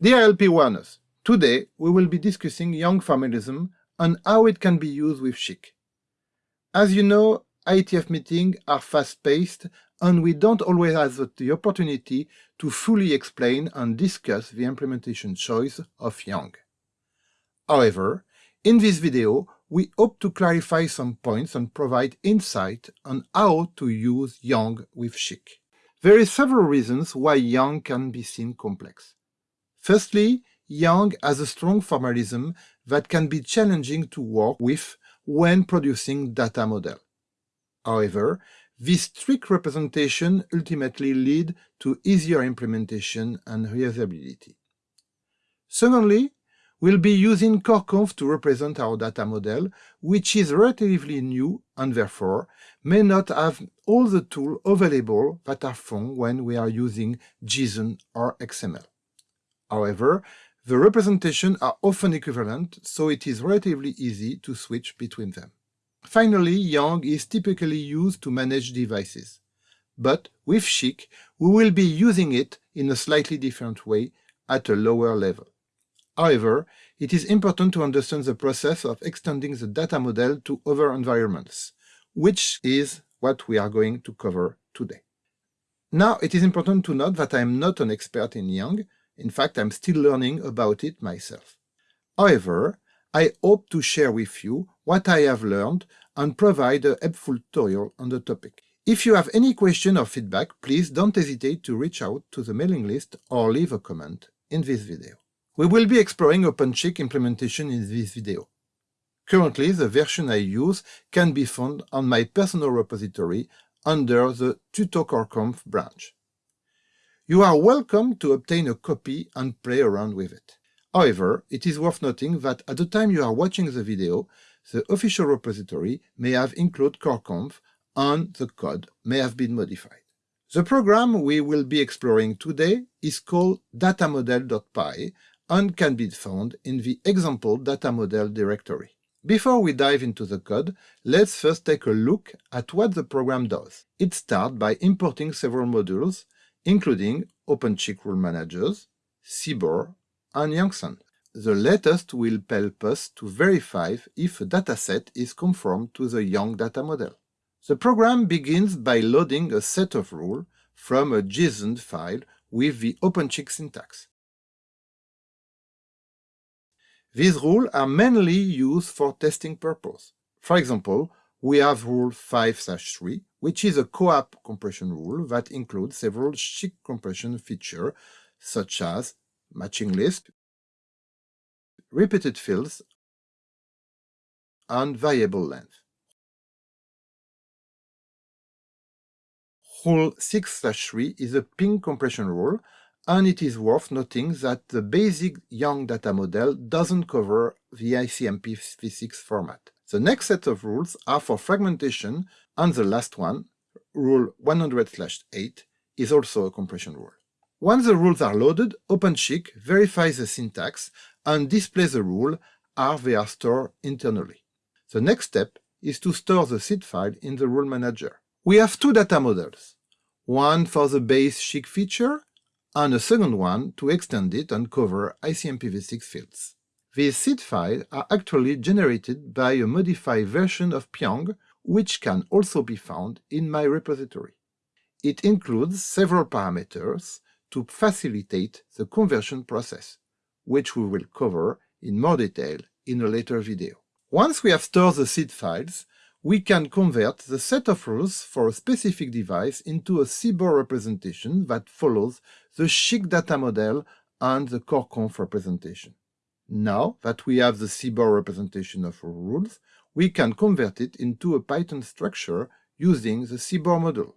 Dear LPWANers, today we will be discussing YANG formalism and how it can be used with SCHC. As you know, IETF meetings are fast-paced and we don't always have the opportunity to fully explain and discuss the implementation choice of YANG. However, in this video, we hope to clarify some points and provide insight on how to use YANG with SCHC. There are several reasons why YANG can be seen complex. Firstly, YANG has a strong formalism that can be challenging to work with when producing data model. However, this strict representation ultimately lead to easier implementation and reusability. Secondly, we'll be using CoreConf to represent our data model, which is relatively new and therefore may not have all the tools available that are found when we are using JSON or XML. However, the representations are often equivalent, so it is relatively easy to switch between them. Finally, Yang is typically used to manage devices. But with SCHC, we will be using it in a slightly different way at a lower level. However, it is important to understand the process of extending the data model to other environments, which is what we are going to cover today. Now, it is important to note that I am not an expert in YANG, in fact, I'm still learning about it myself. However, I hope to share with you what I have learned and provide a helpful tutorial on the topic. If you have any question or feedback, please don't hesitate to reach out to the mailing list or leave a comment in this video. We will be exploring OpenSCHC implementation in this video. Currently, the version I use can be found on my personal repository under the TutoCoreConf branch. You are welcome to obtain a copy and play around with it. However, it is worth noting that at the time you are watching the video, the official repository may have included CoreConf and the code may have been modified. The program we will be exploring today is called datamodel.py and can be found in the example datamodel directory. Before we dive into the code, let's first take a look at what the program does. It starts by importing several modules including OpenSCHC Rule Managers, CBOR, and Yangson. The latest will help us to verify if a dataset is conform to the YANG data model. The program begins by loading a set of rules from a JSON file with the OpenSCHC syntax. These rules are mainly used for testing purpose. For example, we have rule 5-3, which is a CoAP compression rule that includes several SCHC compression features such as matching list, repeated fields, and variable length. Rule 6-3 is a ping compression rule, and it is worth noting that the basic YANG data model doesn't cover the ICMP v6 format. The next set of rules are for fragmentation, and the last one, rule 100-8, is also a compression rule. Once the rules are loaded, OpenSCHC verifies the syntax and displays the rule as they are stored internally. The next step is to store the SID file in the rule manager. We have two data models, one for the base SCHC feature and a second one to extend it and cover ICMPv6 fields. These SID files are actually generated by a modified version of pyang, which can also be found in my repository. It includes several parameters to facilitate the conversion process, which we will cover in more detail in a later video. Once we have stored the SID files, we can convert the set of rules for a specific device into a CBOR representation that follows the SCHC data model and the CoreConf representation. Now that we have the CBOR representation of rules, we can convert it into a Python structure using the CBOR model.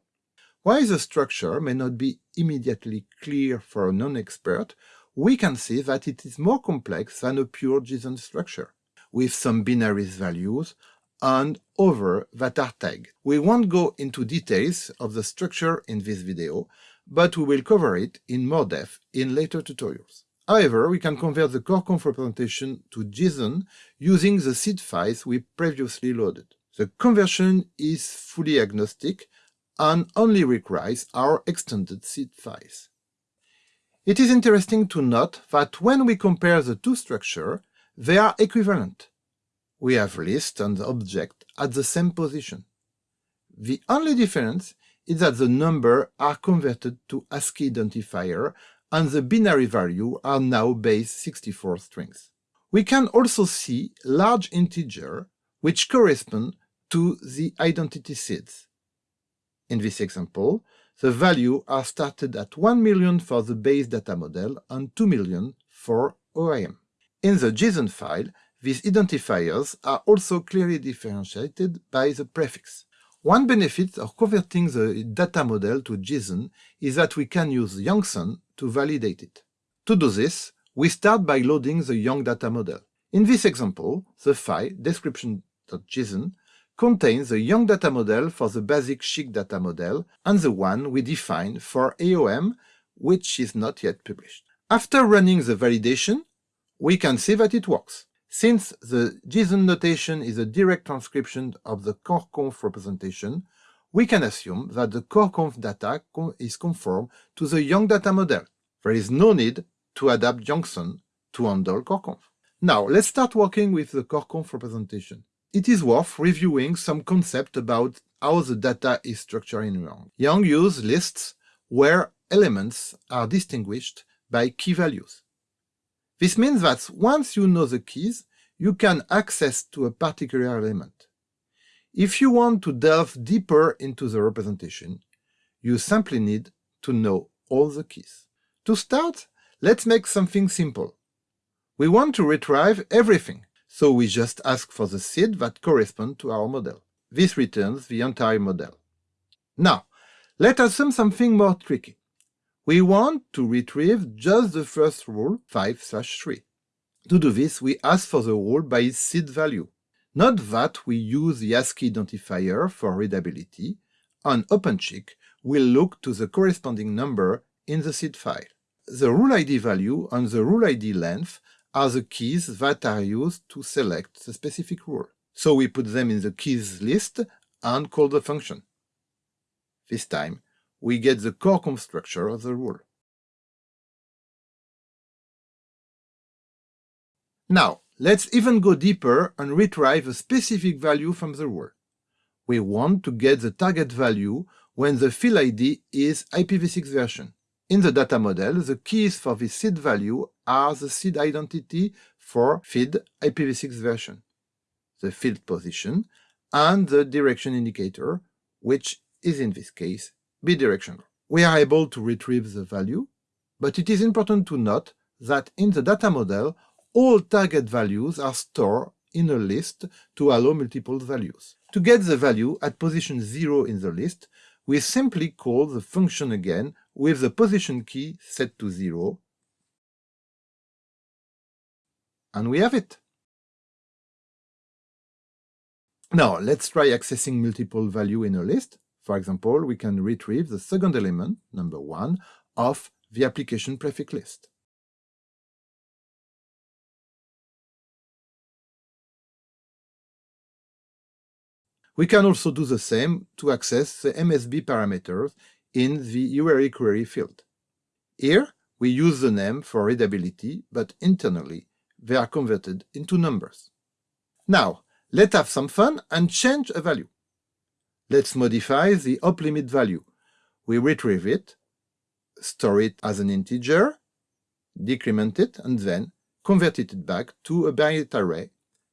While the structure may not be immediately clear for a non-expert, we can see that it is more complex than a pure JSON structure, with some binaries values and over that are tagged. We won't go into details of the structure in this video, but we will cover it in more depth in later tutorials. However, we can convert the CoreConf representation to JSON using the SID files we previously loaded. The conversion is fully agnostic and only requires our extended SID files. It is interesting to note that when we compare the two structures, they are equivalent. We have list and object at the same position. The only difference is that the number are converted to ASCII identifier and the binary value are now base 64 strings. We can also see large integer which correspond to the identity SIDs. In this example, the value are started at 1 million for the base data model and 2 million for OIM. In the JSON file, these identifiers are also clearly differentiated by the prefix. One benefit of converting the data model to JSON is that we can use Yangson to validate it. To do this, we start by loading the YANG data model. In this example, the file description.json contains the YANG data model for the basic SCHC data model and the one we define for AOM, which is not yet published. After running the validation, we can see that it works. Since the JSON notation is a direct transcription of the CoreConf representation, we can assume that the CoreConf data is conform to the YANG data model. There is no need to adapt Yangson to handle CoreConf. Now, let's start working with the CoreConf representation. It is worth reviewing some concept about how the data is structured in YANG. YANG uses lists where elements are distinguished by key values. This means that once you know the keys, you can access to a particular element. If you want to delve deeper into the representation, you simply need to know all the keys. To start, let's make something simple. We want to retrieve everything, so we just ask for the SID that correspond to our model. This returns the entire model. Now, let's assume something more tricky. We want to retrieve just the first rule, 5-3. To do this, we ask for the rule by its SID value. Note that we use the ASCII identifier for readability, and OpenSCHC will look to the corresponding number in the SID file. The rule ID value and the rule ID length are the keys that are used to select the specific rule. So we put them in the keys list and call the function. This time, we get the CoreConf structure of the rule. Now, let's even go deeper and retrieve a specific value from the rule. We want to get the target value when the field ID is IPv6 version. In the data model, the keys for this SID value are the SID identity for feed IPv6 version, the field position, and the direction indicator, which is in this case bidirectional. We are able to retrieve the value, but it is important to note that in the data model, all target values are stored in a list to allow multiple values. To get the value at position 0 in the list, we simply call the function again with the position key set to 0, and we have it. Now, let's try accessing multiple value in a list. For example, we can retrieve the second element, number 1, of the application prefix list. We can also do the same to access the MSB parameters in the URI query field. Here, we use the name for readability, but internally, they are converted into numbers. Now, let's have some fun and change a value. Let's modify the up limit value. We retrieve it, store it as an integer, decrement it, and then convert it back to a byte array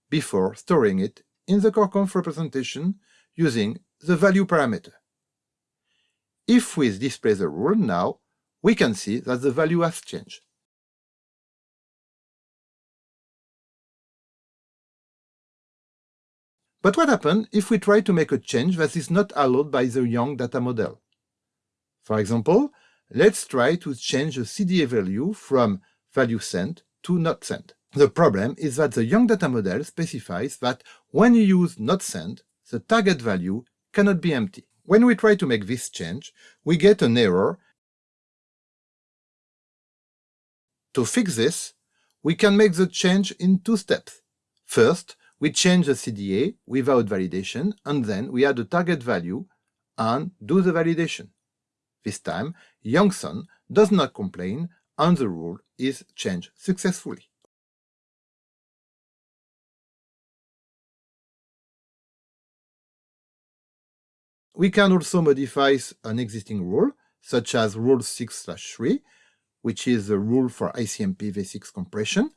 before storing it in the CoreConf representation using the value parameter. If we display the rule now, we can see that the value has changed. But what happens if we try to make a change that is not allowed by the YANG data model? For example, let's try to change the CDA value from value sent to not sent. The problem is that the YANG data model specifies that when you use not sent, the target value cannot be empty. When we try to make this change, we get an error. To fix this, we can make the change in two steps. First, we change the CDA without validation, and then we add a target value and do the validation. This time, Yangson does not complain and the rule is changed successfully. We can also modify an existing rule, such as Rule 6-3, which is the rule for ICMP v6 compression.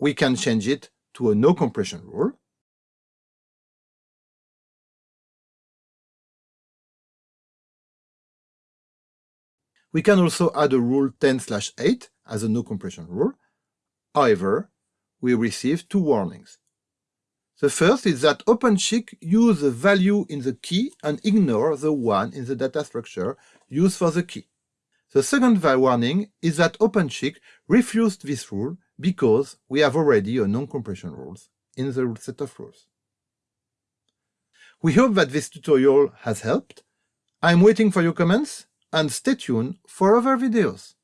We can change it to a no compression rule. We can also add a rule 10-8 as a no compression rule. However, we receive two warnings. The first is that OpenSCHC use the value in the key and ignore the one in the data structure used for the key. The second warning is that OpenSCHC refused this rule because we have already a non-compression rules in the set of rules. We hope that this tutorial has helped. I'm waiting for your comments and stay tuned for other videos.